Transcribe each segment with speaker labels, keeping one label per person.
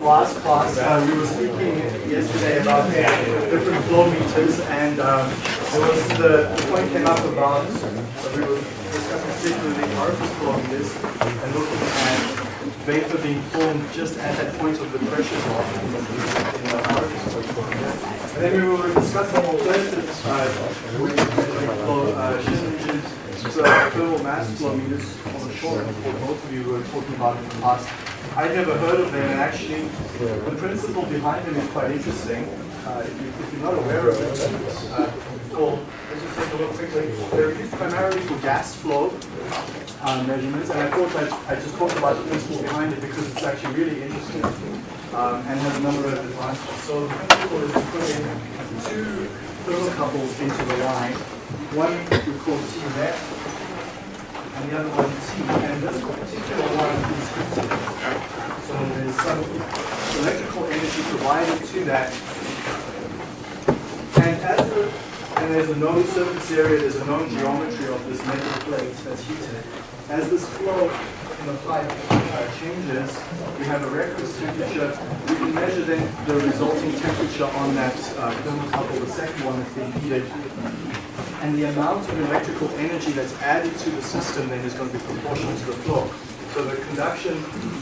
Speaker 1: Last class, uh, we were speaking yesterday about different flow meters, and um, there was the, point came up about uh, we were discussing particularly orifice flow meters and looking at vapor being formed just at that point of the pressure drop in the, orifice flow meter. And then we were discussing alternatives uh, with flow uh, meters, so thermal mass flow meters on the shore, both of you were talking about in the past. I'd never heard of them, and actually, the principle behind them is quite interesting. Uh, if, you, you're not aware of it, uh, well, let's just take a look quickly. They're used primarily for gas flow uh, measurements, and I thought I'd, I'd just talk about the principle behind it because it's actually really interesting um, and has a number of advantages. So the principle is to put in two thermocouples into the line. One we call T net, and the other one T. And this particular one is heated. So there's some electrical energy provided to that. And as and there's a known surface area, there's a known geometry of this metal plate that's heated. As this flow in the pipe uh, changes, we have a reference temperature. We can measure then the resulting temperature on that uh, thermocouple, the second one that's being heated. And the amount of electrical energy that's added to the system then is going to be proportional to the flow. So the conduction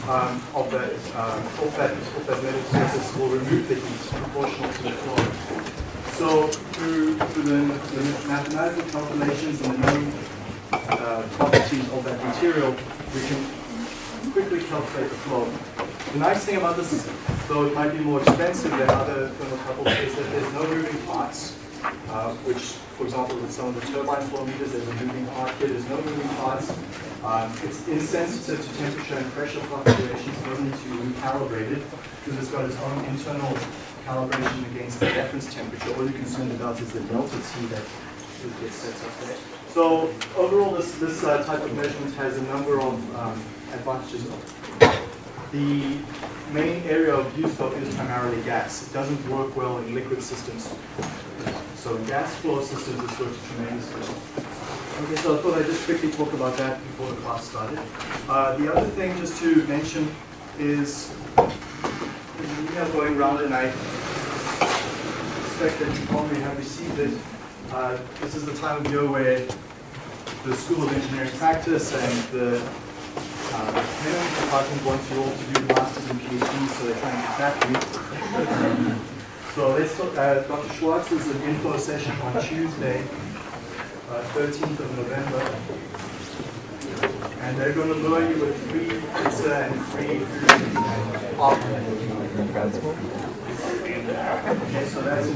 Speaker 1: um, of that, um, that, that metal surface will remove the heat proportional to the flow. So through, through the, the mathematical calculations and the known uh, properties of that material, we can quickly calculate the flow. The nice thing about this, though it might be more expensive than other thermocouples, is that there's no moving parts, uh, which, for example, with some of the turbine flow meters, there's a moving part here, there's no moving parts. Um, it's insensitive to temperature and pressure fluctuations, doesn't need to be recalibrated, because it's got its own internal calibration against the reference temperature. All you're concerned about is the delta T that gets set up there. So overall, this, this uh, type of measurement has a number of um, advantages. The main area of use though is primarily gas. It doesn't work well in liquid systems. So gas flow systems, this works tremendously well. Okay, so I thought I'd just quickly talk about that before the class started. Uh, the other thing just to mention is an email going around and I expect that you probably have received it. Uh, this is the time of year where the School of Engineering Practice and the uh, Department wants you all to do masters and PhDs, so they're trying to trap you. So uh, Dr. Schwartz is an info session on Tuesday, uh, 13th of November. And they're going to lure you with free pizza and free popcorn. Okay, so that's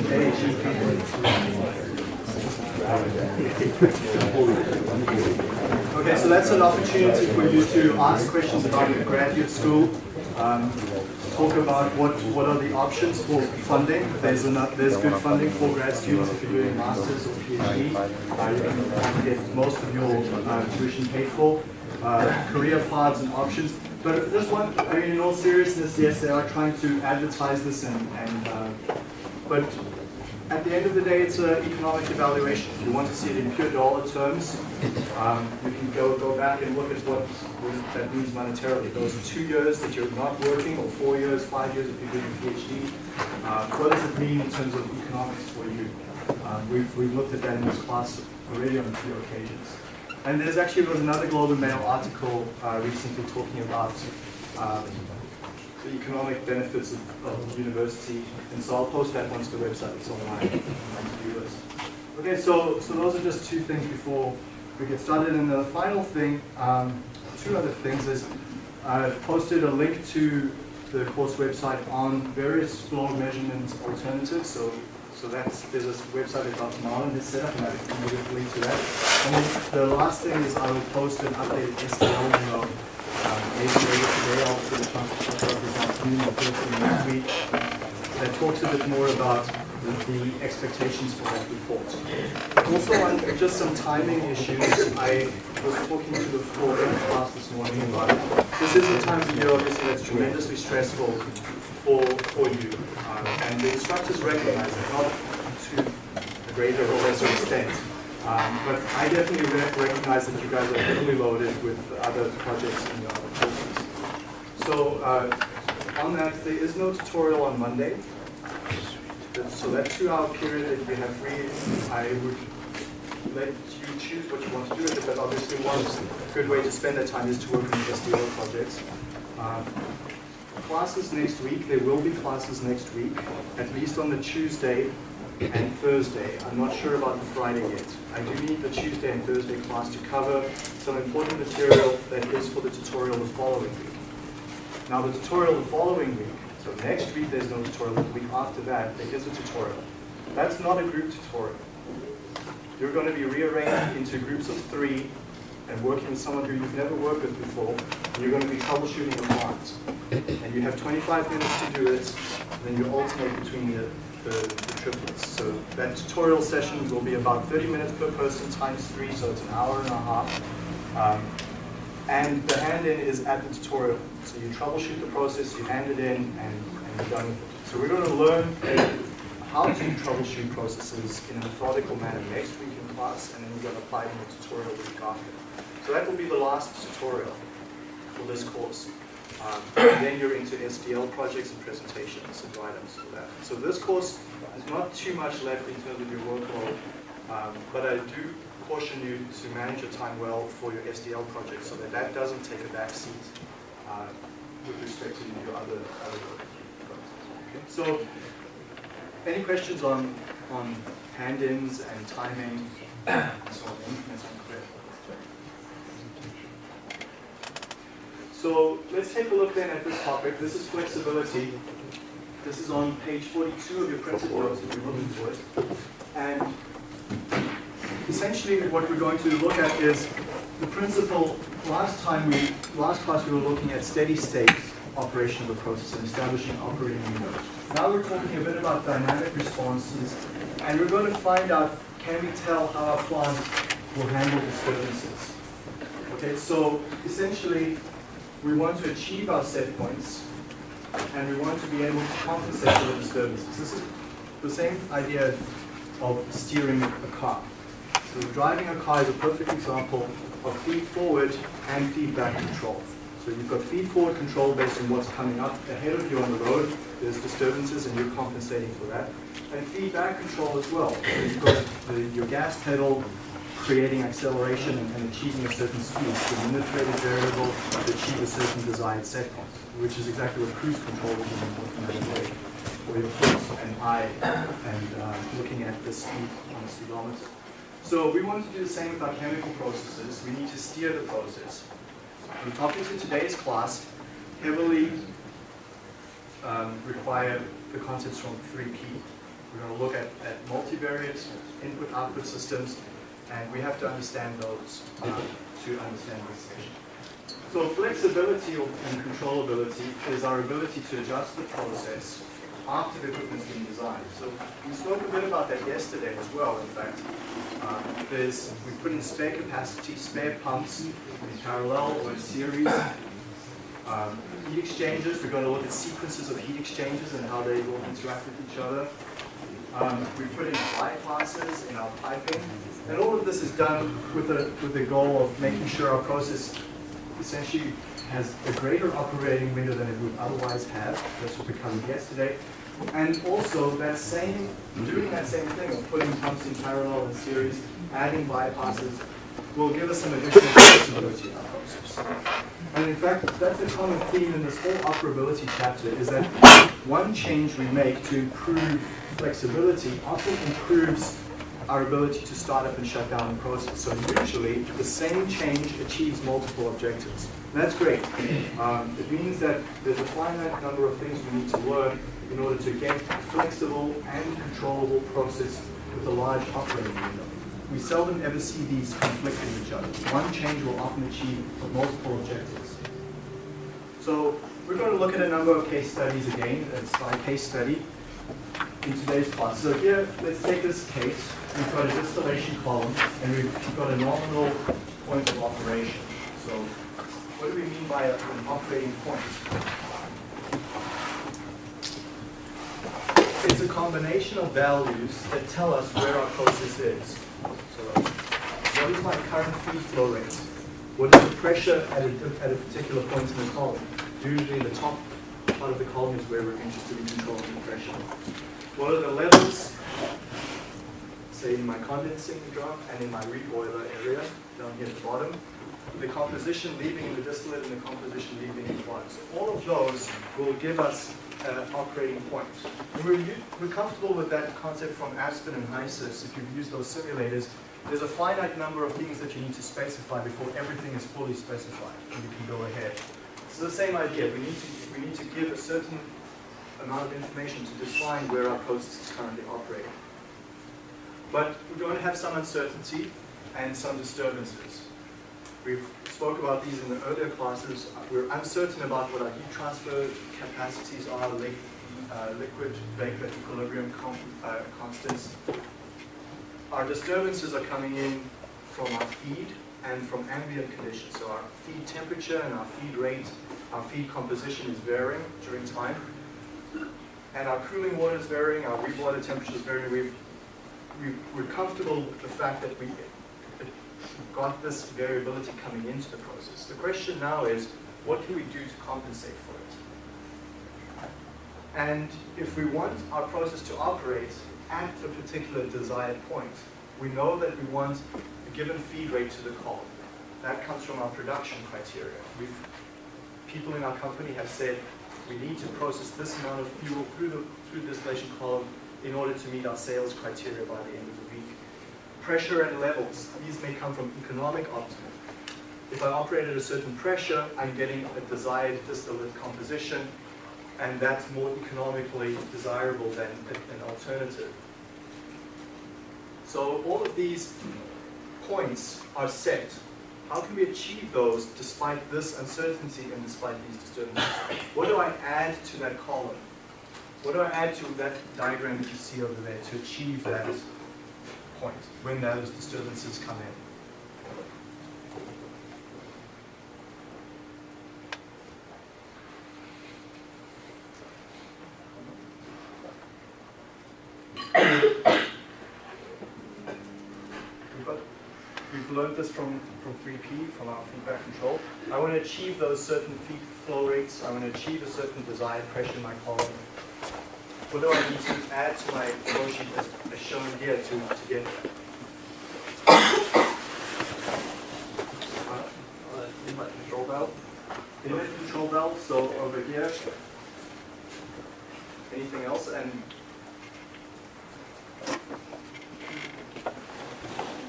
Speaker 1: Okay, so that's an opportunity for you to ask questions about your graduate school. Um, talk about what, what are the options for funding. There's, enough, there's good funding for grad students if you're doing masters or PhD. Uh, you can get most of your uh, tuition paid for. Uh, career paths and options. But this one, I mean, in all seriousness, yes, they are trying to advertise this, and, and uh, but at the end of the day, it's an economic evaluation. If you want to see it in pure dollar terms, um, you can go go back and look at what, what that means monetarily. Those two years that you're not working, or four years, five years if you're doing a PhD. Uh, what does it mean in terms of economics for you? Uh, we've, we've looked at that in this class already on a few occasions. And there's actually was another Globe and Mail article uh, recently talking about um, the economic benefits of, of university, and so I'll post that onto the website. It's online on to-do list. Okay, so so those are just two things before we get started. And the final thing, um, two other things is I've posted a link to the course website on various flow measurement alternatives. So so that's there's a website that Dr. Marlin has set up, and I can link to that. And then the last thing is I will post an updated SDL memo maybe later um, today, I'll get a chance to this afternoon or first next week that talks a bit more about the, the expectations for that report. Also on just some timing issues, I was talking to the floor class this morning about. This is a time of year obviously that's tremendously stressful for, for you. Um, and the instructors recognize it, not to a greater or lesser extent. Um, but I definitely re recognize that you guys are heavily loaded with other projects your other courses. So uh, on that, there is no tutorial on Monday. So that two-hour period that you have free, I would let you choose what you want to do with it, but obviously one good way to spend that time is to work on SDL projects. Um, classes next week, there will be classes next week, at least on the Tuesday and Thursday. I'm not sure about the Friday yet. I do need the Tuesday and Thursday class to cover some important material that is for the tutorial the following week. Now the tutorial the following week, so next week there's no tutorial, the week after that there is a tutorial. That's not a group tutorial. You're going to be rearranged into groups of three and working with someone who you've never worked with before, and you're going to be troubleshooting the plant. And you have 25 minutes to do it, and then you alternate between the, the, the triplets. So that tutorial session will be about 30 minutes per person times three, so it's an hour and a half. Um, and the hand-in is at the tutorial. So you troubleshoot the process, you hand it in, and, and you're done with it. So we're going to learn how to troubleshoot processes in a methodical manner next week in class, and then we're going to apply it in the tutorial week after. So that will be the last tutorial for this course. Um, then you're into SDL projects and presentations and write-ups for that. So this course is not too much left in terms of your workload, um, but I do caution you to manage your time well for your SDL project so that that doesn't take a back seat uh, with respect to your other, other work. Okay. So any questions on, on hand-ins and timing and so on? So let's take a look then at this topic. This is flexibility. This is on page 42 of your printed notes if you're looking for it. And essentially what we're going to look at is the principle, last time we, last class we were looking at steady state operation of the process and establishing operating windows. Now we're talking a bit about dynamic responses and we're going to find out, can we tell how our plant will handle disturbances? Okay, so essentially we want to achieve our set points and we want to be able to compensate for the disturbances. This is the same idea of steering a car. So driving a car is a perfect example of feed forward and feedback control. So you've got feed forward control based on what's coming up ahead of you on the road. There's disturbances and you're compensating for that. And feedback control as well. So you've got the, your gas pedal creating acceleration and, achieving a certain speed. So manipulated variable to achieve a certain desired set point, which is exactly what cruise control is in the way. Or your foot and eye and uh, looking at the speed on the speedometer. So we want to do the same with our chemical processes. We need to steer the process. The topics in today's class heavily um, require the concepts from 3P. We're going to look at, at multivariate input-output systems, and we have to understand those uh, to understand section. So flexibility and controllability is our ability to adjust the process after the equipment's been designed. So we spoke a bit about that yesterday as well, in fact. Um, there's, we put in spare capacity, spare pumps in parallel or in series. Um, heat exchangers, we're going to look at sequences of heat exchangers and how they will interact with each other. Um, we put in bypasses in our piping. And all of this is done with the, with the goal of making sure our process essentially has a greater operating window than it would otherwise have. That's what we covered yesterday. And also that same, doing that same thing of putting pumps in parallel and series, adding bypasses, will give us some additional flexibility in our process. And in fact, that's the common theme in this whole operability chapter, is that one change we make to improve flexibility often improves our ability to start up and shut down the process. So usually, the same change achieves multiple objectives. And that's great. Um, it means that there's a finite number of things we need to learn in order to get a flexible and controllable process with a large operating window. We seldom ever see these conflict with each other. One change will often achieve multiple objectives. So we're going to look at a number of case studies again. It's by case study in today's class. So here, let's take this case. We've got a distillation column, and we've got a nominal point of operation. So what do we mean by a, an operating point? It's a combination of values that tell us where our process is. So what is my current feed flow rate? What is the pressure at a, at a particular point in the column? Usually the top part of the column is where we're interested in controlling the pressure. What are the levels? Say in my condensing drum and in my reboiler area down here at the bottom. The composition leaving in the distillate and the composition leaving in the water. So all of those will give us uh, operating point. And we're, we're comfortable with that concept from Aspen and HYSYS if you've used those simulators. There's a finite number of things that you need to specify before everything is fully specified and you can go ahead. It's the same idea. We need to, we need to give a certain amount of information to define where our process is currently operating. But we're going to have some uncertainty and some disturbances. We've spoke about these in the earlier classes. We're uncertain about what our heat transfer capacities are, li uh, liquid vapor equilibrium uh, constants. Our disturbances are coming in from our feed and from ambient conditions. So our feed temperature and our feed rate, our feed composition is varying during time. And our cooling water is varying, our reboiler temperature is varying. We've, we are comfortable with the fact that we got this variability coming into the process. The question now is, what can we do to compensate for it? And if we want our process to operate at a particular desired point, we know that we want a given feed rate to the column. That comes from our production criteria. We've, people in our company have said we need to process this amount of fuel through the through the distillation column in order to meet our sales criteria by the end of the week. Pressure and levels, these may come from economic optimum. If I operate at a certain pressure, I'm getting a desired distillate composition, and that's more economically desirable than an alternative. So all of these points are set. How can we achieve those despite this uncertainty and despite these disturbances? What do I add to that column? What do I add to that diagram that you see over there to achieve that point when those disturbances come in? Learned this from 3P, from our feedback control. I want to achieve those certain feed flow rates. I want to achieve a certain desired pressure in my column what do I need to add to my flow sheet as, shown here to, to get there? Uh, inlet control valve. Inlet control valve, so over here. Anything else? And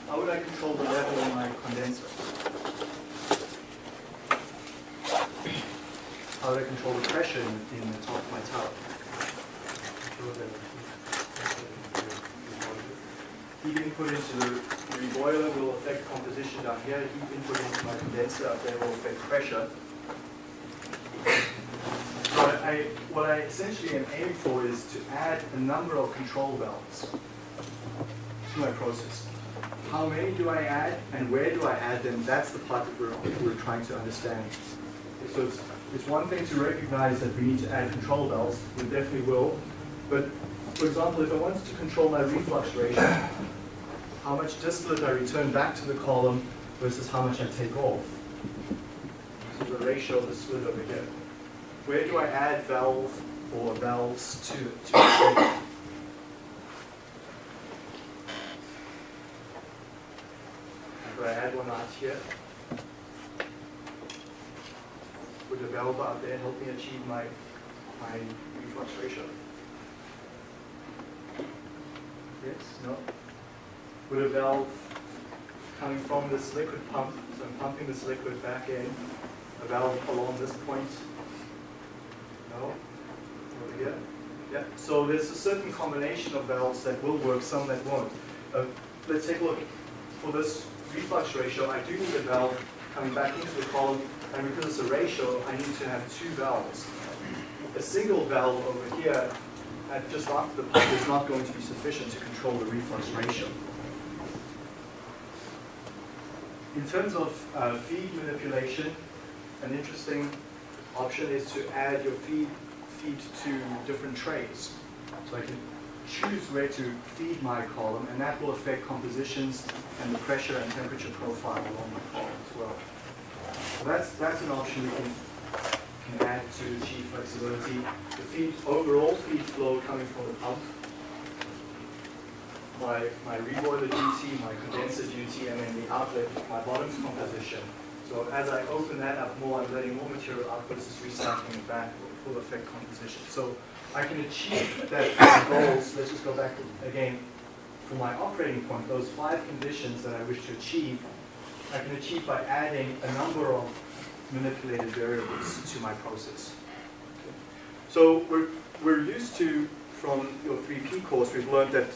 Speaker 1: how would I control the level in my condenser? How would I control the pressure in, in the top of my tower? Heat input into the reboiler will affect composition down here. Heat input into my condenser up there will affect pressure. So I, what I essentially am aiming for is to add a number of control valves to my process. How many do I add and where do I add them? That's the part that we're, we're trying to understand. So it's, it's one thing to recognize that we need to add control valves. We definitely will. But for example, if I wanted to control my reflux ratio, how much distillate I return back to the column versus how much I take off. So the ratio of the split over here. Where do I add valve or valves to, to Do I add one out here? Would a valve out there help me achieve my, my reflux ratio? Yes? No? With a valve coming from this liquid pump, so I'm pumping this liquid back in, a valve along this point. No? Over here? Yeah, so there's a certain combination of valves that will work, some that won't. Uh, let's take a look. For this reflux ratio, I do need a valve coming back into the column, and because it's a ratio, I need to have two valves. A single valve over here at just after the pump is not going to be sufficient to control the reflux ratio. In terms of uh, feed manipulation, an interesting option is to add your feed, feed to different trays. So I can choose where to feed my column, and that will affect compositions and the pressure and temperature profile along the column as well. So that's, that's an option we can can add to achieve flexibility. The feed, overall feed flow coming from the pump, my, my reboiler duty, my condenser duty, and then the outlet, my bottoms composition. So as I open that up more, I'm letting more material out, it's recycling it back full effect composition. So I can achieve that goals, let's just go back again, for my operating point, those five conditions that I wish to achieve, I can achieve by adding a number of manipulated variables to my process. So we're, we're used to, from your 3P course, we've learned that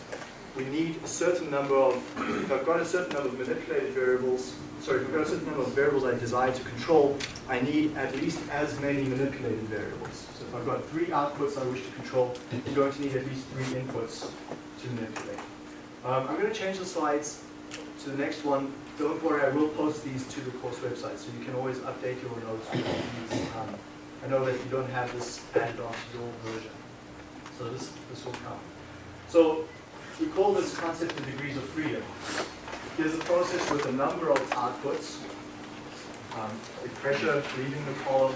Speaker 1: we need a certain number of, if I've got a certain number of manipulated variables, sorry, if I've got a certain number of variables I desire to control, I need at least as many manipulated variables. So if I've got three outputs I wish to control, I'm going to need at least three inputs to manipulate. Um, I'm going to change the slides to the next one. Don't worry, I will post these to the course website, so you can always update your notes with these. Um, I know that you don't have this added onto your version, so this, this will come. So we call this concept the degrees of freedom. Here's a process with a number of outputs. Um, the pressure leaving the column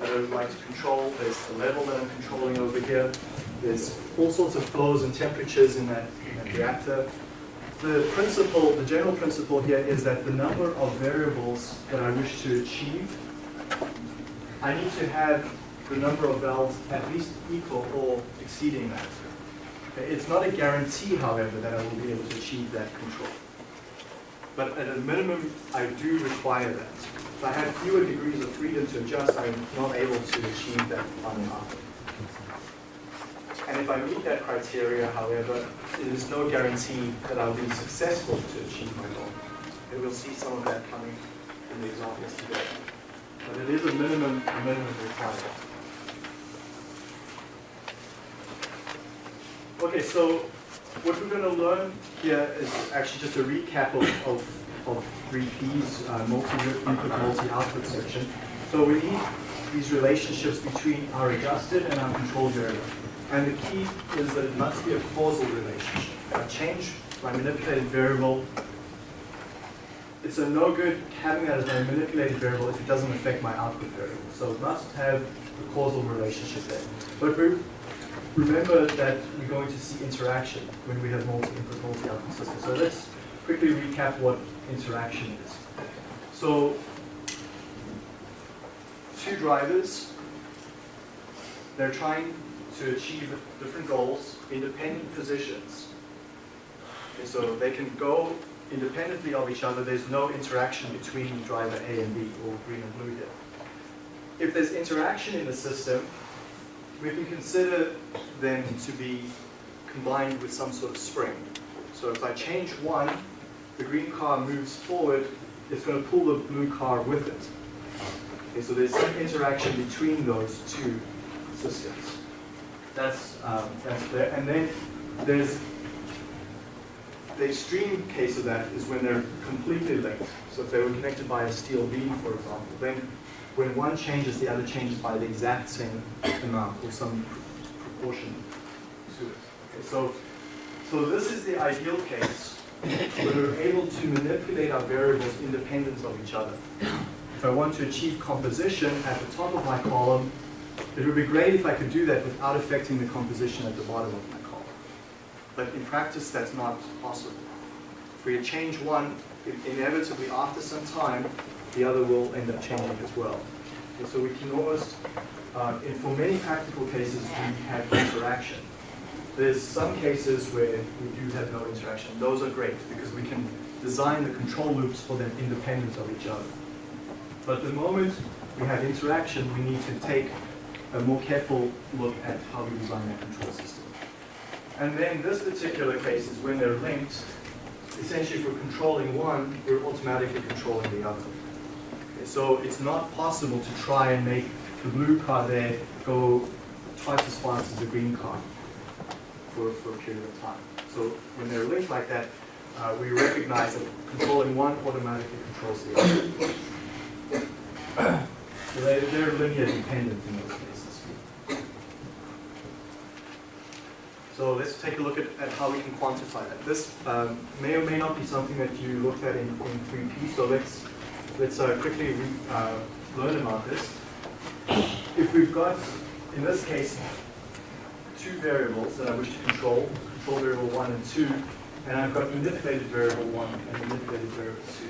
Speaker 1: that I would like to control. There's the level that I'm controlling over here. There's all sorts of flows and temperatures in that, in that reactor. The principle, the general principle here is that the number of variables that I wish to achieve, I need to have the number of valves at least equal or exceeding that. It's not a guarantee, however, that I will be able to achieve that control. But at a minimum, I do require that. If I have fewer degrees of freedom to adjust, I'm not able to achieve that on output. And if I meet that criteria, however, it is no guarantee that I'll be successful to achieve my goal. And we'll see some of that coming in the examples today. But it is a minimum, a minimum requirement. Okay, so what we're going to learn here is actually just a recap of, of, of 3Ps, uh, multi-input, multi-output section. So we need these relationships between our adjusted and our controlled variable. And the key is that it must be a causal relationship. If I change my manipulated variable, it's a no good having that as my manipulated variable if it doesn't affect my output variable. So it must have a causal relationship there. But remember that we're going to see interaction when we have multi-input, multi-output systems. So let's quickly recap what interaction is. So two drivers, they're trying to achieve different goals, independent positions. Okay, so they can go independently of each other. There's no interaction between driver A and B, or green and blue here. If there's interaction in the system, we can consider them to be combined with some sort of spring. So if I change one, the green car moves forward, it's going to pull the blue car with it. Okay, so there's some interaction between those two systems. That's, um, that's clear. And then there's the extreme case of that is when they're completely linked. So if they were connected by a steel beam, for example, then when one changes, the other changes by the exact same amount or some proportion to it. Okay, so, so this is the ideal case where we're able to manipulate our variables independent of each other. If I want to achieve composition at the top of my column, it would be great if I could do that without affecting the composition at the bottom of my column. But in practice, that's not possible. If we change one, inevitably after some time, the other will end up changing as well. Okay, so we can almost, uh, for many practical cases, we have interaction. There's some cases where we do have no interaction. Those are great because we can design the control loops for them independent of each other. But the moment we have interaction, we need to take a more careful look at how we design that control system. And then this particular case is when they're linked, essentially if we're controlling one, we're automatically controlling the other. So it's not possible to try and make the blue car there go twice as fast as the green car for, for a period of time. So when they're linked like that, uh, we recognize that controlling one automatically controls the other. so they, they're linear dependent in those cases. So let's take a look at, at how we can quantify that. This um, may or may not be something that you looked at in, in 3P, so let's let's uh, quickly uh, learn about this. if we've got, in this case, two variables that I wish to control, control variable one and two, and I've got manipulated variable one and manipulated variable two.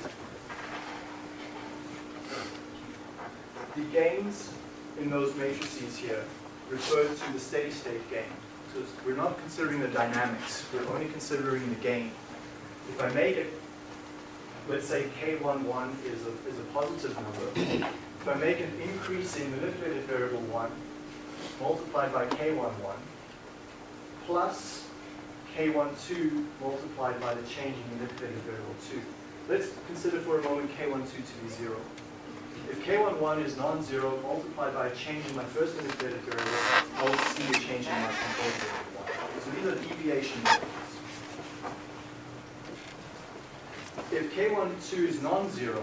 Speaker 1: The gains in those matrices here refer to the steady state gain. We're not considering the dynamics, we're only considering the gain. If I make it, let's say K11 is a, is a positive number, if I make an increase in manipulated variable 1 multiplied by K11 plus K12 multiplied by the change in manipulated variable 2. Let's consider for a moment K12 to be 0. If K11 is non-zero multiplied by a change in my first manipulated variable, I will see a change in my control variable 1. So these are deviation variables. If K12 is non-zero,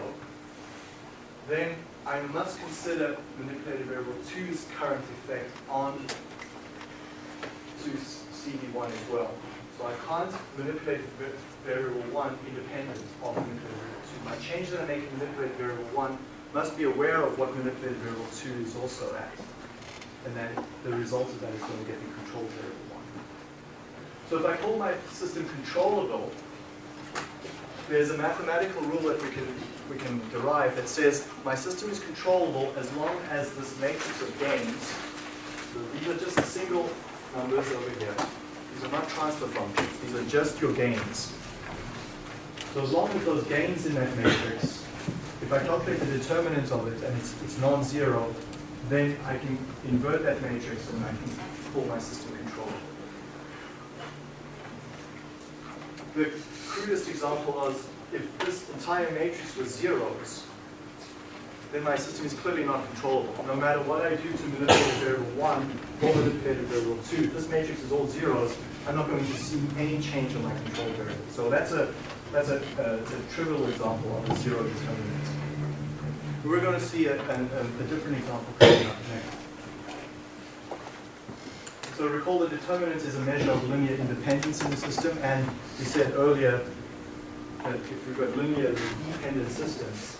Speaker 1: then I must consider manipulated variable 2's current effect on 2 CV1 as well. So I can't manipulate variable 1 independent of manipulated variable 2. My change that I make in manipulated variable 1 must be aware of what manipulated variable 2 is also at. And then the result of that is going to get the control variable 1. So if I call my system controllable, there's a mathematical rule that we can we can derive that says my system is controllable as long as this matrix of gains, so these are just single numbers over here. These are not transfer functions. These are just your gains. So as long as those gains in that matrix, if I calculate the determinant of it and it's, it's non-zero, then I can invert that matrix and I can call my system controllable. The crudest example was if this entire matrix was zeros, then my system is clearly not controllable. No matter what I do to manipulate variable 1 or manipulate variable 2, this matrix is all zeros, I'm not going to see any change in my control variable. So that's a that's a, uh, a, a trivial example of a zero determinant. We're going to see a, a, a different example coming up next. So recall the determinant is a measure of linear independence in the system, and we said earlier that if we've got linear dependent systems,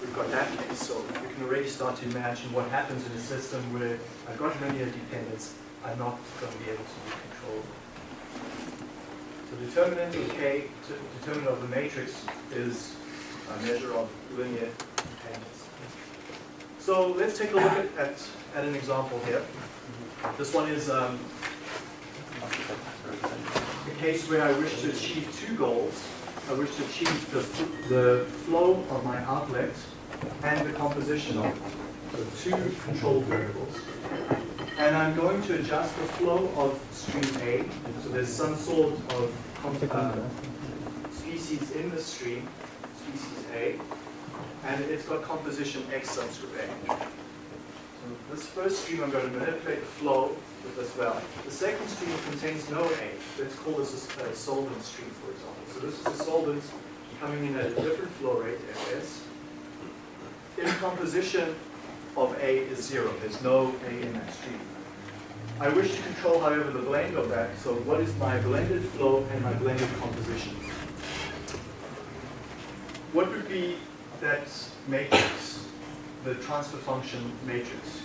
Speaker 1: we've got that case. So we can already start to imagine what happens in a system where I've got linear dependence, I'm not going to be able to be controlled. So determinant of K, determinant of the matrix is a measure of linear dependence. So let's take a look at, at, at an example here. This one is um, a case where I wish to achieve two goals. I wish to achieve the, the flow of my outlet and the composition of the two control variables. And I'm going to adjust the flow of stream A. So there's some sort of uh, species in the stream, species A, and it's got composition X subscript A. So this first stream, I'm going to manipulate the flow with this well. The second stream contains no A. Let's call this a, a solvent stream, for example. So this is a solvent coming in at a different flow rate, Fs. In composition of A is zero. There's no A in stream. I wish to control, however, the blend of that. So what is my blended flow and my blended composition? What would be that matrix, the transfer function matrix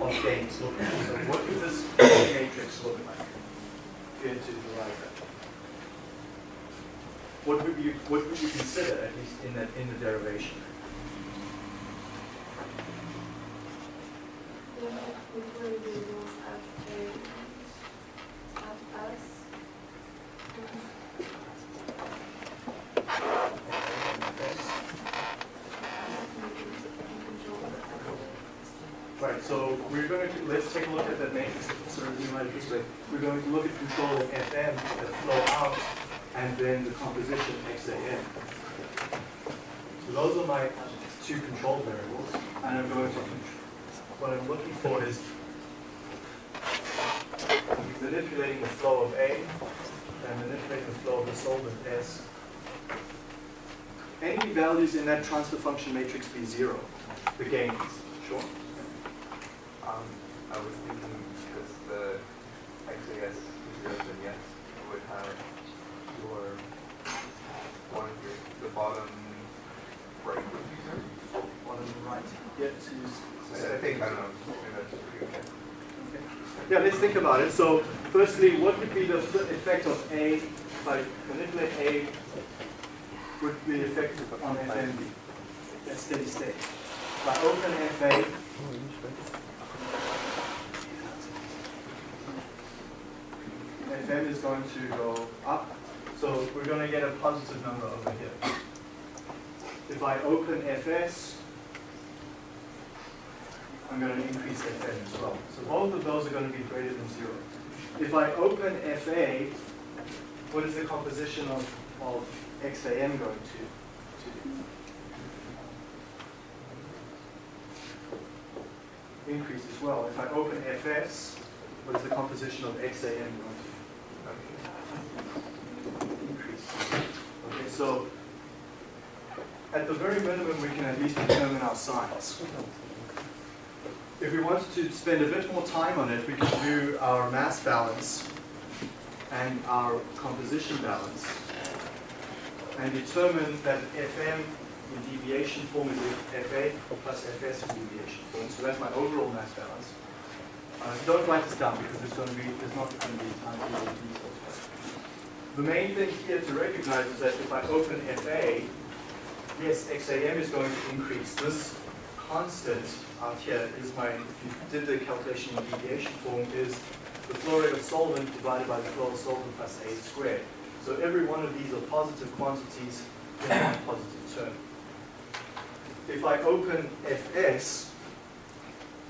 Speaker 1: of gains look like? So what would this matrix look like? Here to derive that. What would you what would you consider at least in that in the derivation? Right, so we're going to, let's take a look at the matrix, so we might it this way. We're going to look at control of Fm that flow out, and then the composition XAM. So those are my two control variables, and I'm going to, what I'm looking for is manipulating the flow of A, and manipulating the flow of the solvent S. Any values in that transfer function matrix be zero, the gains, sure?
Speaker 2: Um, I was thinking because the XAS is zero, then yes, you would have your one here, the bottom right would be zero.
Speaker 1: Bottom right. Yeah, to use.
Speaker 2: I I think, I don't know, maybe that's pretty okay.
Speaker 1: Yeah, let's think about it. So, firstly, what would be the effect of A, I manipulate A, would be the effect on FMB at steady state? I open FA, FM is going to go up, so we're going to get a positive number over here. If I open FS, I'm going to increase FM as well. So both of those are going to be greater than zero. If I open FA, what is the composition of, of XAM going to, to do? Increase as well. If I open FS, what is the composition of XAM going to increase? Okay, so at the very minimum, we can at least determine our signs. If we wanted to spend a bit more time on it, we could do our mass balance and our composition balance and determine that FM in deviation form is FA plus FS in deviation form. So that's my overall mass balance. Uh, don't write this down because there's going to be there's not going to be time the details. The main thing here to recognize is that if I open FA, yes, XAM is going to increase. This constant out here is my, if you did the calculation in deviation form, is the flow rate of solvent divided by the flow of solvent plus A squared. So every one of these are positive quantities in one positive term. If I open Fs,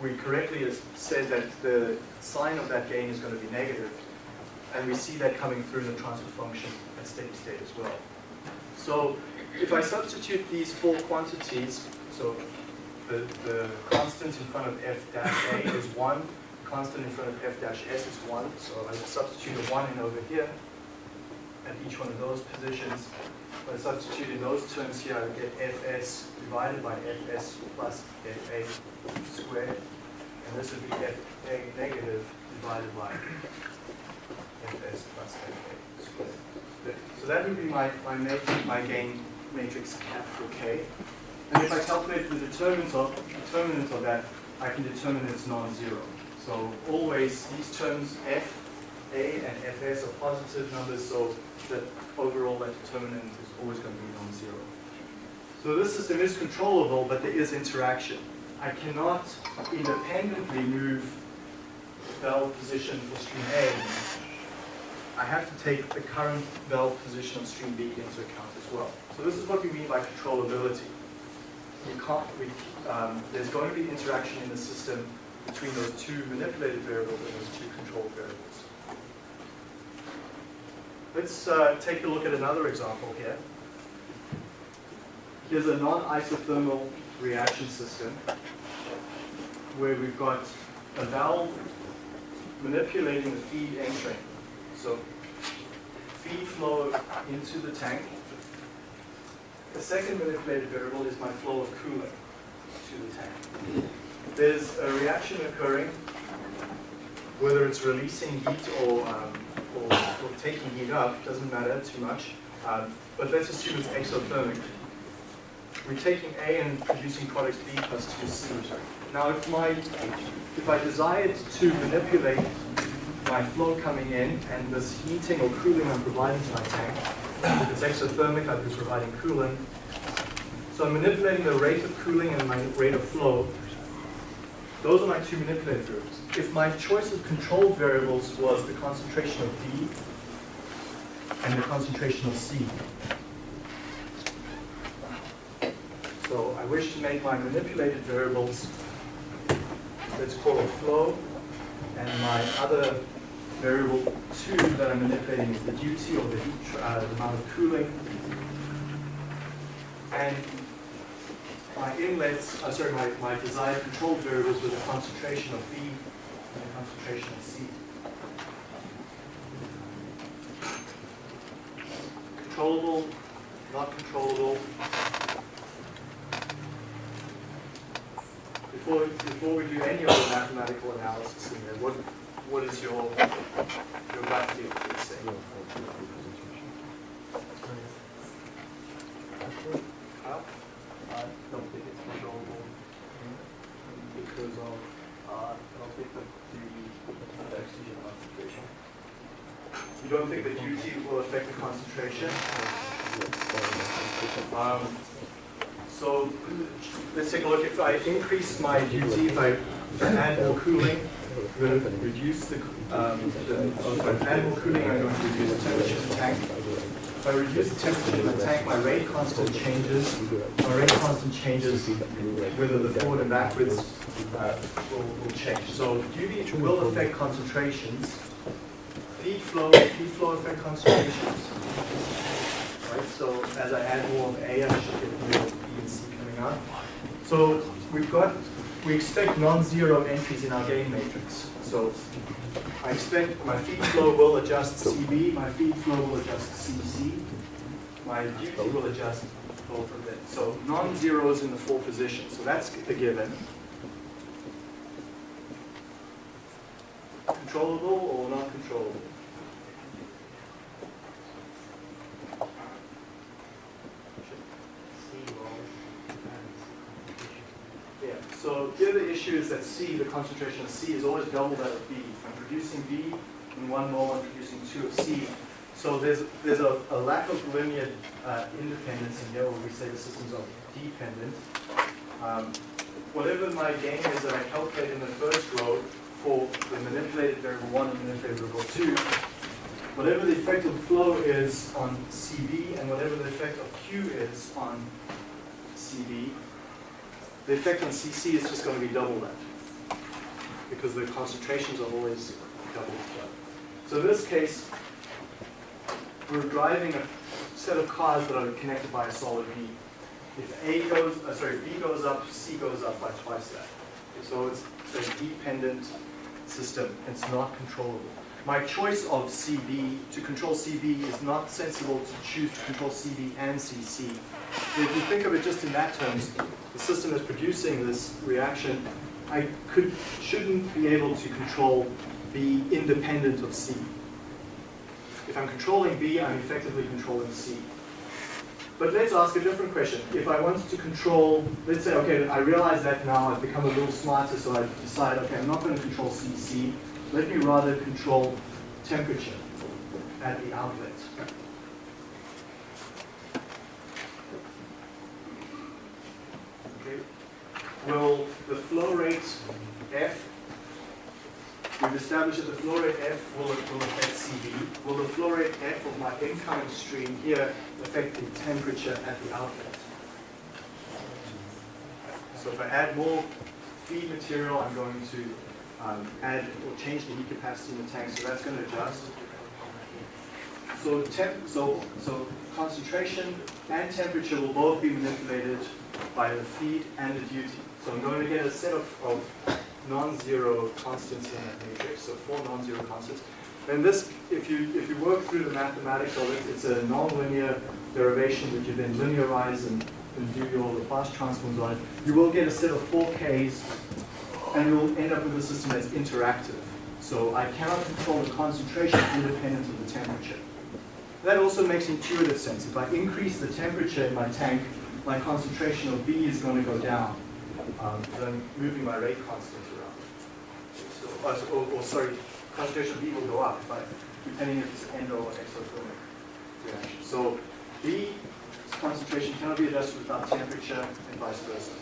Speaker 1: we correctly said that the sign of that gain is going to be negative, and we see that coming through in the transfer function at steady state as well. So if I substitute these four quantities, so the, the constant in front of f dash a is 1, the constant in front of f dash s is 1, so I substitute a 1 in over here at each one of those positions. If I substitute in those terms here, I get fs divided by fs plus fa squared, and this would be fa negative divided by fs plus fa squared. So that would be my, my, my gain matrix capital K. And if I calculate the determinant of, determinant of that, I can determine it's non-zero. So always these terms f, a, and fs are positive numbers, so that overall that determinant is always going to be non-zero. So this system is controllable, but there is interaction. I cannot independently move the valve position for stream A. I have to take the current valve position of stream B into account as well. So this is what we mean by controllability um, there's going to be interaction in the system between those two manipulated variables and those two controlled variables. Let's uh, take a look at another example here. Here's a non-isothermal reaction system where we've got a valve manipulating the feed entering. So feed flow into the tank the second manipulated variable is my flow of coolant to the tank. There's a reaction occurring, whether it's releasing heat or, um, or, or, taking heat up, doesn't matter too much. Um, but let's assume it's exothermic. We're taking A and producing products B plus 2C. Now if, my, if I desired to manipulate my flow coming in and this heating or cooling I'm providing to my tank, if it's exothermic, I'd be providing cooling. So I'm manipulating the rate of cooling and my rate of flow. Those are my two manipulated variables. If my choice of control variables was the concentration of B and the concentration of C. So I wish to make my manipulated variables, let's call it flow, and my other variable 2 that I'm manipulating is the duty or the uh, the amount of cooling. And my inlets, uh, sorry, my, my desired control variables with the concentration of B and the concentration of C. Controllable, not controllable. Before, before we do any other mathematical analysis in there, what, what is your, your gut feel for this thing? Huh? I don't think it's controllable. goes off.
Speaker 2: Uh, I'll take the QT oxygen concentration.
Speaker 1: You don't think the QT will affect the concentration? Um, so let's take a look. If I increase my QT, by I add more cooling, Reduce the, um, the oh, add cooling, I'm going to reduce the temperature of the tank. If I reduce the temperature of the tank, my rate constant changes. My rate constant changes whether the forward and backwards uh, will, will change. So UV will affect concentrations. Feed flow, feed flow affect concentrations. Right, so as I add more of A, I should get more B and C coming out. So we've got, we expect non-zero entries in our gain matrix. So I expect my feed flow will adjust CB, my feed flow will adjust CC, my duty will adjust both of them. So non-zero is in the four positions, so that's the given. Controllable or not controllable? Yeah, so here the issue is that C, the concentration of C is always double that of B. I'm producing B in one mole, I'm producing two of C. So there's, there's a, a lack of linear uh, independence in here where we say the systems are dependent. Um, whatever my gain is that I calculate in the first row for the manipulated variable one and manipulated variable two, whatever the effect of flow is on CB and whatever the effect of Q is on CB, the effect on CC is just going to be double that because the concentrations are always double that. So in this case, we're driving a set of cars that are connected by a solid B. If A goes, uh, sorry, B goes up, C goes up by twice that. So it's a dependent system. It's not controllable. My choice of CB, to control CB, is not sensible to choose to control CB and CC. If you think of it just in that terms, the system that's producing this reaction, I could, shouldn't be able to control B independent of C. If I'm controlling B, I'm effectively controlling C. But let's ask a different question. If I wanted to control, let's say, okay, I realize that now, I've become a little smarter, so I decide, okay, I'm not going to control CC. Let me rather control temperature at the outlet. Okay. Will the flow rate F We've established that the flow rate F will, will affect CB. Will the flow rate F of my incoming stream here affect the temperature at the outlet? So if I add more feed material, I'm going to um, add or change the heat capacity in the tank, so that's going to adjust. So temp, so so concentration and temperature will both be manipulated by the feed and the duty. So I'm going to get a set of, of non-zero constants in that matrix, so four non-zero constants. And this, if you if you work through the mathematics of it, it's a non-linear derivation that you then linearize and, and do your Laplace transforms on it. You will get a set of four Ks, and you'll end up with a system that's interactive. So I cannot control the concentration independent of the temperature. That also makes intuitive sense. If I increase the temperature in my tank, my concentration of B is going to go down. Um, I'm moving my rate constant around. So, uh, or, or, sorry, concentration B will go up, but depending if it's endo or exothermic reaction. So B concentration cannot be adjusted without temperature and vice versa.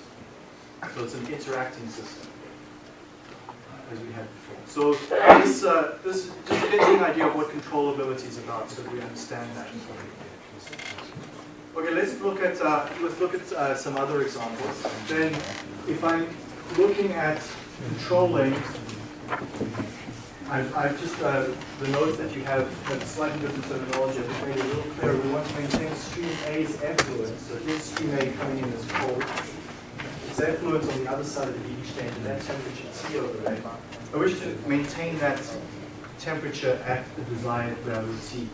Speaker 1: So it's an interacting system, as we had before. So this, uh, this just gives you an idea of what controllability is about, so we understand that. Okay, let's look at uh, let's look at uh, some other examples. Then, if I'm looking at controlling, I've, I've just uh, the notes that you have have slightly different terminology. I've just made it a little clearer. We want to maintain stream A's effluent. So here's stream A coming in as cold. Its effluent on the other side of the heat exchange, and that temperature T over there. I wish to maintain that temperature at the desired value T.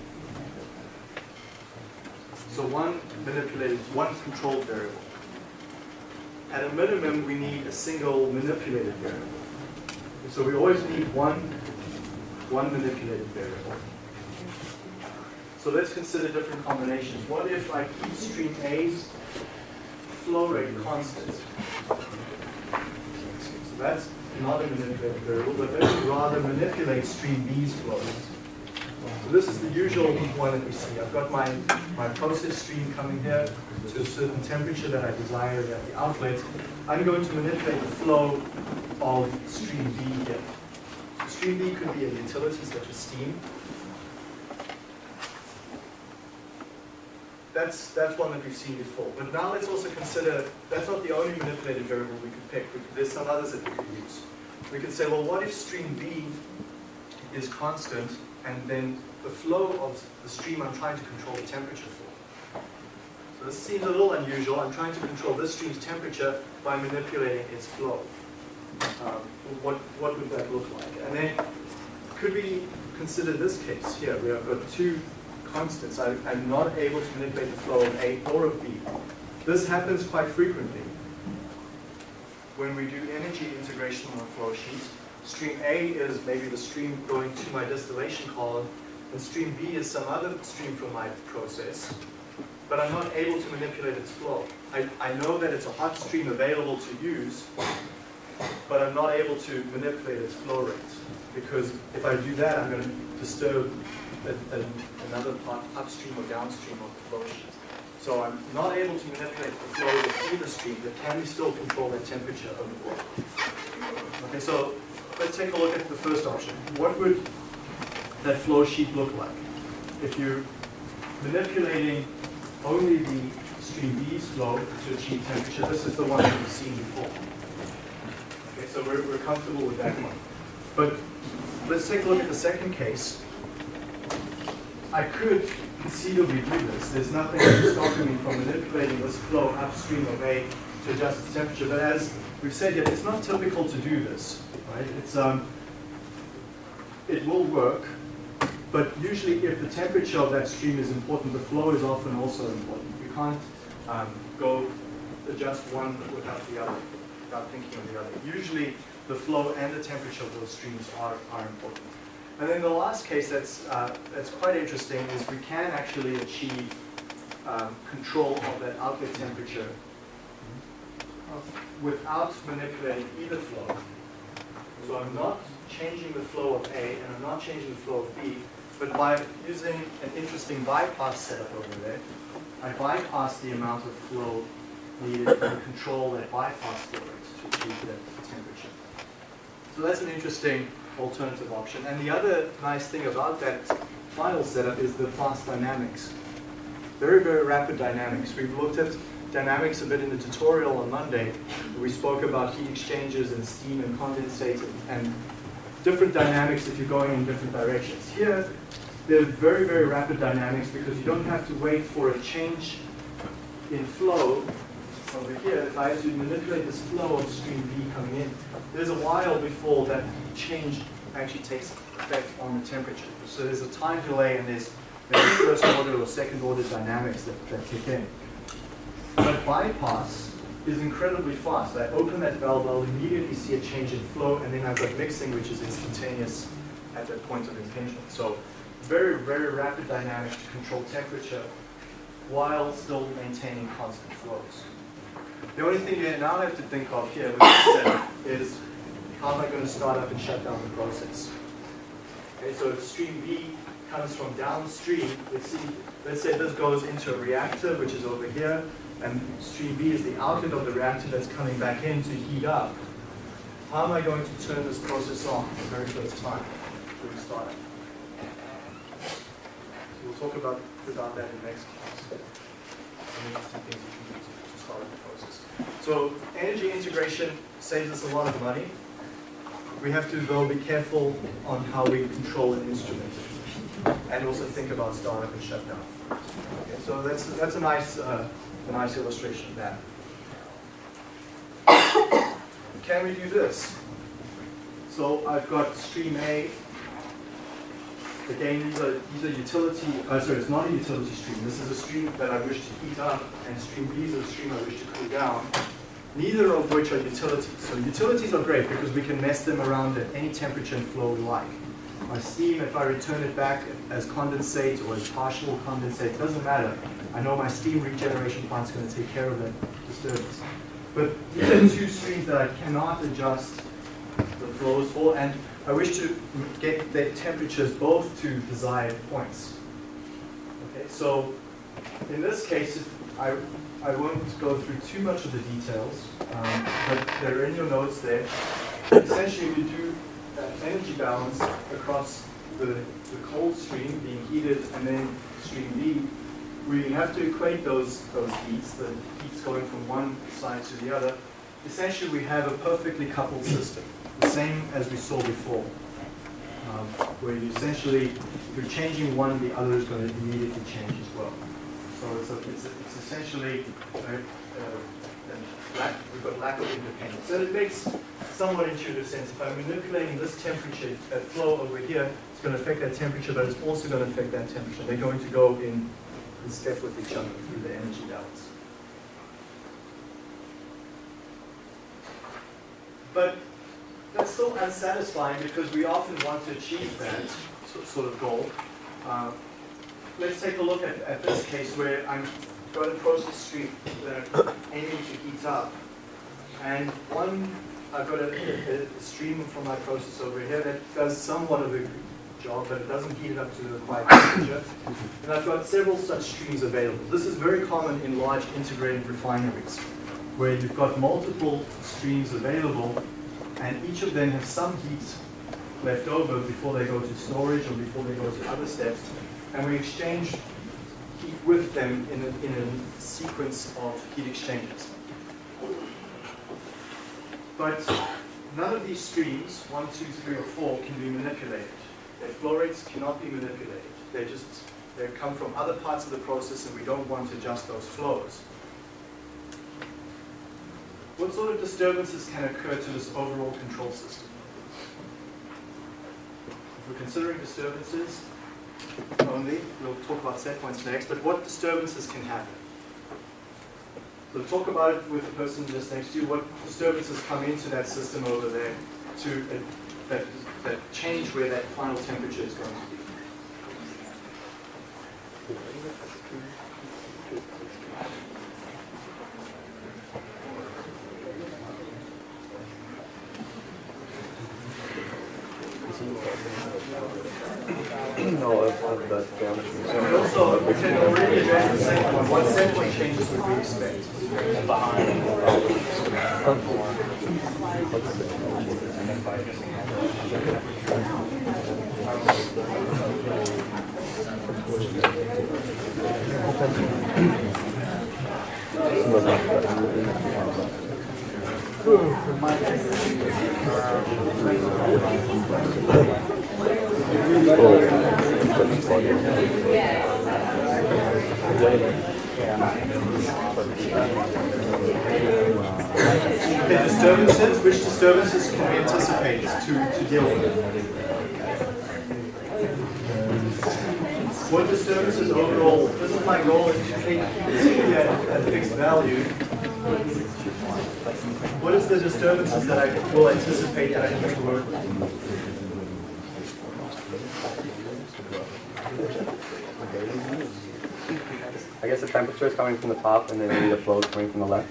Speaker 1: So one manipulated, one controlled variable. At a minimum, we need a single manipulated variable. So we always need one, one manipulated variable. So let's consider different combinations. What if I keep stream A's flow rate constant? So That's not a manipulated variable, but let me rather manipulate stream B's flows. So this is the usual one that we see. I've got my, my process stream coming here to a certain temperature that I desire at the outlet. I'm going to manipulate the flow of stream B here. So Stream B could be a utility such as steam. That's, that's one that we've seen before. But now let's also consider, that's not the only manipulated variable we could pick. There's some others that we could use. We could say, well, what if stream B is constant and then the flow of the stream I'm trying to control the temperature for? So this seems a little unusual. I'm trying to control this stream's temperature by manipulating its flow. Um, what, what would that look like? And then could we consider this case here? We have got two constants. I, I'm not able to manipulate the flow of A or of B. This happens quite frequently. When we do energy integration on a flow sheet, stream A is maybe the stream going to my distillation column, and stream B is some other stream from my process, but I'm not able to manipulate its flow. I, I know that it's a hot stream available to use, but I'm not able to manipulate its flow rate. Because if I do that, I'm going to disturb a, a, another part upstream or downstream of the flow sheet. So I'm not able to manipulate the flow of either stream, but can we still control the temperature of the flow? Okay, so let's take a look at the first option. What would that flow sheet look like? If you're manipulating only the stream B's flow to achieve temperature, this is the one that we've seen before. Okay, so we're, we're comfortable with that one. But let's take a look at the second case. I could conceivably do this. There's nothing stopping me from manipulating this flow upstream of A to adjust the temperature. But as we've said here, it's not typical to do this. Right? It's um, it will work, but usually if the temperature of that stream is important, the flow is often also important. You can't um, go adjust one without the other, without thinking of the other. Usually the flow and the temperature of those streams are, are important. And then the last case that's, uh, that's quite interesting is we can actually achieve um, control of that outlet temperature without manipulating either flow. So I'm not changing the flow of A and I'm not changing the flow of B, but by using an interesting bypass setup over there, I bypass the amount of flow needed to control that bypass flow rate to achieve that temperature. So that's an interesting alternative option. And the other nice thing about that final setup is the fast dynamics. Very, very rapid dynamics. We've looked at dynamics a bit in the tutorial on Monday. We spoke about heat exchangers and steam and condensate and, different dynamics if you're going in different directions. Here, there's very, very rapid dynamics because you don't have to wait for a change in flow over here. If I have to manipulate this flow of stream B coming in, there's a while before that change actually takes effect on the temperature. So there's a time delay and there's, there's first order or second order dynamics that, that kick in. But bypass is incredibly fast. I open that valve, I'll immediately see a change in flow, and then I've got mixing, which is instantaneous at that point of impingement. So very, very rapid dynamics to control temperature while still maintaining constant flows. The only thing you now have to think of here with this setup is how am I going to start up and shut down the process? Okay, so if stream B comes from downstream, let's see, let's say this goes into a reactor, which is over here, and stream B is the outlet of the reactor that's coming back in to heat up. How am I going to turn this process on for the very first time during startup? So we'll talk about, about that in the next class. Some interesting things you can do to, to start the process. So energy integration saves us a lot of money. We have to, though, be careful on how we control an instrument and also think about startup and shutdown. Okay, so that's, that's a nice, uh, a nice illustration of that. Can we do this? So I've got stream A. Again, these are, these are utility, uh, sorry, it's not a utility stream. This is a stream that I wish to heat up, and stream B is a stream I wish to cool down. Neither of which are utilities. So utilities are great because we can mess them around at any temperature and flow we like. My steam, if I return it back as condensate or as partial condensate, doesn't matter. I know my steam regeneration plant's going to take care of that disturbance. But these are two streams that I cannot adjust the flows for, and I wish to get the temperatures both to desired points. Okay, so in this case, I, I won't go through too much of the details, um, but they're in your notes there. Essentially, we do energy balance across the, the cold stream being heated and then stream B. We have to equate those, those heats, the heats going from one side to the other. Essentially, we have a perfectly coupled system, the same as we saw before, um, where you essentially, if you're changing one, the other is going to immediately change as well. So it's, a, it's, a, it's essentially a, a lack, we've got lack of independence. So it makes somewhat intuitive sense. If I'm manipulating this temperature, that flow over here, it's going to affect that temperature, but it's also going to affect that temperature. They're going to go in, in step with each other through the energy balance. But that's still unsatisfying because we often want to achieve that sort of goal. Uh, let's take a look at, at this case where I'm got a process stream that I'm aiming to heat up. And one, I've got a, a, a, stream from my process over here that does somewhat of a job, but it doesn't heat it up to the required temperature. And I've got several such streams available. This is very common in large integrated refineries, where you've got multiple streams available, and each of them have some heat left over before they go to storage or before they go to other steps and we exchange heat with them in a, in a sequence of heat exchanges. But none of these streams, one, two, three, or four, can be manipulated. Their flow rates cannot be manipulated. They just they come from other parts of the process and we don't want to adjust those flows. What sort of disturbances can occur to this overall control system? If we're considering disturbances, only. We'll talk about set points next, but what disturbances can happen? So talk about it with the person just next to you. What disturbances come into that system over there to uh, that, that change where that final temperature is going to be?
Speaker 3: no, I've, I've that damage.
Speaker 1: And also, we can already address the second one. What set changes would we expect? Okay, disturbances, which disturbances can we anticipate to, to deal with? What disturbances overall, this is my goal is to keep it at a fixed value. What is the disturbances that I will anticipate that I need to work with?
Speaker 3: I guess the temperature is coming from the top and then maybe the flow is coming from the left.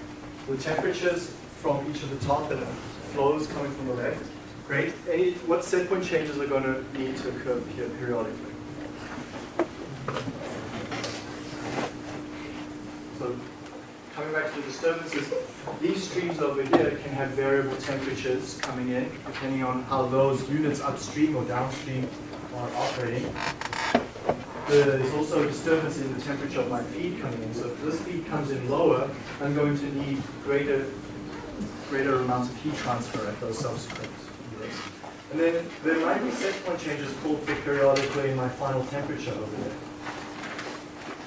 Speaker 1: The temperatures from each of the top and the flows coming from the left. Great. Any, what set point changes are going to need to occur here periodically? So coming back to the disturbances, these streams over here can have variable temperatures coming in depending on how those units upstream or downstream are operating. There's also a disturbance in the temperature of my feed coming in. So if this feed comes in lower, I'm going to need greater, greater amounts of heat transfer at those subsequent units. And then there might be set point changes called for periodically in my final temperature over there.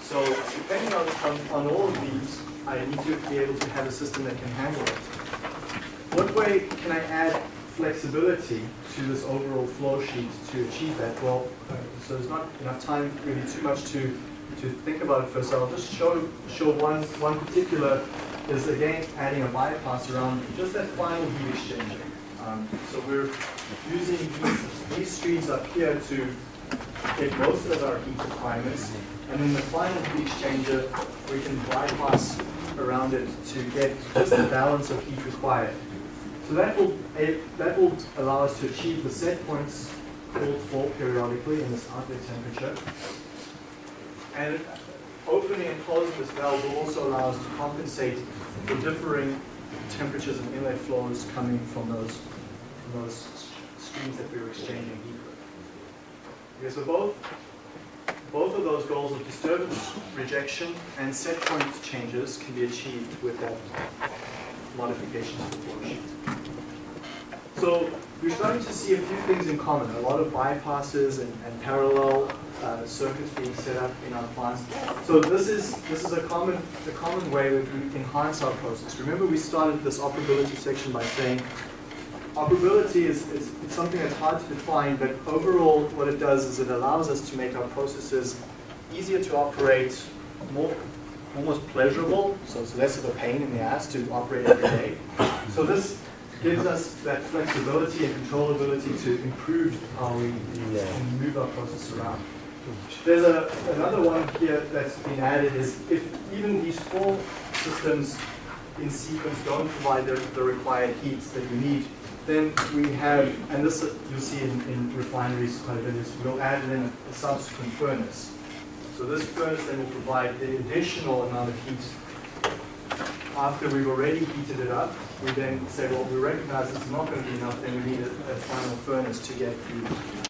Speaker 1: So depending on, on, on all of these, I need to be able to have a system that can handle it. What way can I add flexibility to this overall flow sheet to achieve that? Well, so there's not enough time really too much to, to think about it first. So I'll just show, show one, one particular is again adding a bypass around just that final heat exchanger. Um, so we're using these, these streams up here to get most of our heat requirements. And then the final heat exchanger, we can bypass around it to get just the balance of heat required. So that will, eh, that will allow us to achieve the set points called for periodically in this outlet temperature. And opening and closing this valve will also allow us to compensate for differing temperatures and inlet flows coming from those, from those streams that we were exchanging heat with. Okay, so both, both of those goals of disturbance rejection and set point changes can be achieved with that modification to the flow sheet. So we're starting to see a few things in common, a lot of bypasses and, and parallel uh, circuits being set up in our plants. So this is, this is a common, a common way that we enhance our process. Remember we started this operability section by saying operability is, is it's something that's hard to define, but overall what it does is it allows us to make our processes easier to operate, more, almost pleasurable, so it's less of a pain in the ass to operate every day. So this gives us that flexibility and controllability to improve how we
Speaker 3: Yeah.
Speaker 1: move our process around. There's a, another one here that's been added is if even these four systems in sequence don't provide the, the required heats that you need, then we have, and this you'll see in, in refineries quite a bit, is we'll add in a, a subsequent furnace. So this furnace then will provide the additional amount of heat after we've already heated it up, we then say, well, we recognize it's not going to be enough, then we need a, a final furnace to get the